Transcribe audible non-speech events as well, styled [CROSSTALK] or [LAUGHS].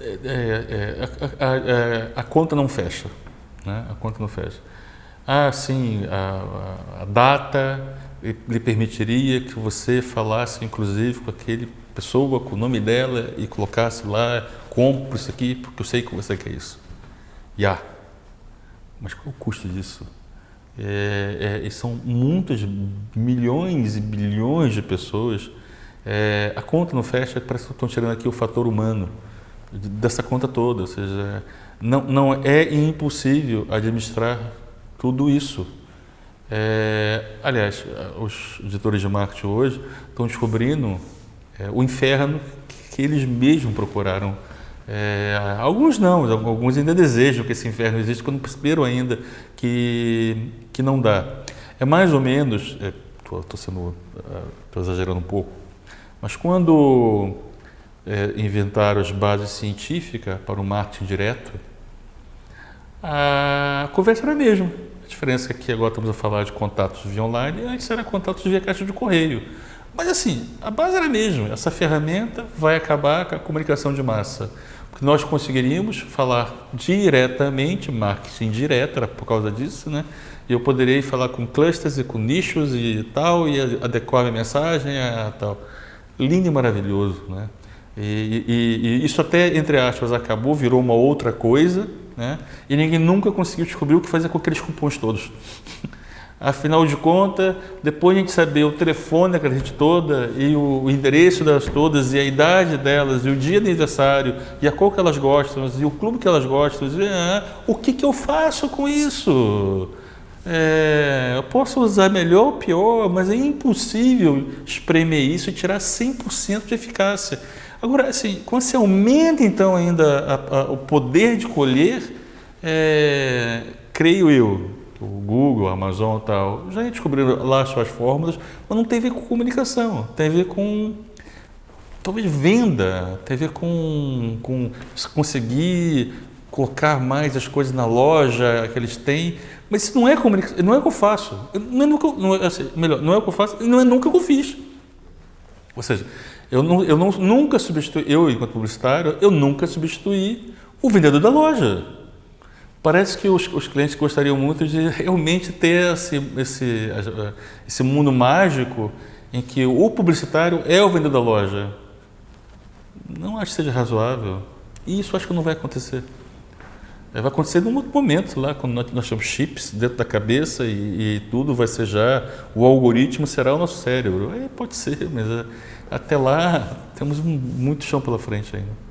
é, é, a, a, a, conta não fecha, né? A conta não fecha. Ah, sim, a, a data lhe permitiria que você falasse, inclusive, com aquele pessoa, com o nome dela e colocasse lá, compro isso aqui, porque eu sei que você quer isso. Yeah. Mas qual é o custo disso? É, é, são muitos milhões e bilhões de pessoas. É, a conta não fecha, parece que estão tirando aqui o fator humano dessa conta toda. Ou seja, não, não é impossível administrar tudo isso. É, aliás, os editores de marketing hoje estão descobrindo é, o inferno que eles mesmos procuraram. É, alguns não, alguns ainda desejam que esse inferno exista, quando perceberam ainda que, que não dá. É mais ou menos, estou é, sendo, estou exagerando um pouco, mas quando é, inventaram as bases científicas para o marketing direto, a conversa era a mesma. A diferença é que agora estamos a falar de contatos via online, antes era contatos via caixa de correio. Mas assim, a base era a mesma. Essa ferramenta vai acabar com a comunicação de massa. Porque nós conseguiríamos falar diretamente, marketing direto, era por causa disso, né? E eu poderia falar com clusters e com nichos e tal, e adequar a mensagem a tal. Lindo e maravilhoso, né? E, e, e, isso até, entre aspas, acabou, virou uma outra coisa, né? E ninguém nunca conseguiu descobrir o que fazer com aqueles cupons todos. [LAUGHS] Afinal de contas, depois de a gente saber o telefone daquela gente toda e o, o, endereço delas todas e a idade delas e o dia de aniversário e a cor que elas gostam e o clube que elas gostam, e, ah, o que, que eu faço com isso? É, eu posso usar melhor ou pior, mas é impossível espremer isso e tirar 100% de eficácia. Agora, assim, quando você aumenta então ainda a, a, o poder de colher, é, creio eu, o Google, a Amazon e tal, já descobriram lá suas fórmulas, mas não tem a ver com comunicação, tem a ver com talvez venda, tem a ver com, com conseguir colocar mais as coisas na loja que eles têm, mas isso não é comunicação, não é o que eu faço, não é, nunca, não é, assim, melhor, não é o que eu faço, não é nunca que eu fiz. Ou seja, eu, não, eu não, nunca substituí, eu enquanto publicitário, eu nunca substituí o vendedor da loja. Parece que os, os, clientes gostariam muito de realmente ter esse, esse, esse mundo mágico em que o publicitário é o vendedor da loja. Não acho que seja razoável. E isso acho que não vai acontecer. Vai acontecer num outro momento, lá, quando nós, nós temos chips dentro da cabeça e, e, tudo vai ser já, o algoritmo será o nosso cérebro. É, pode ser, mas é, até lá temos muito chão pela frente ainda.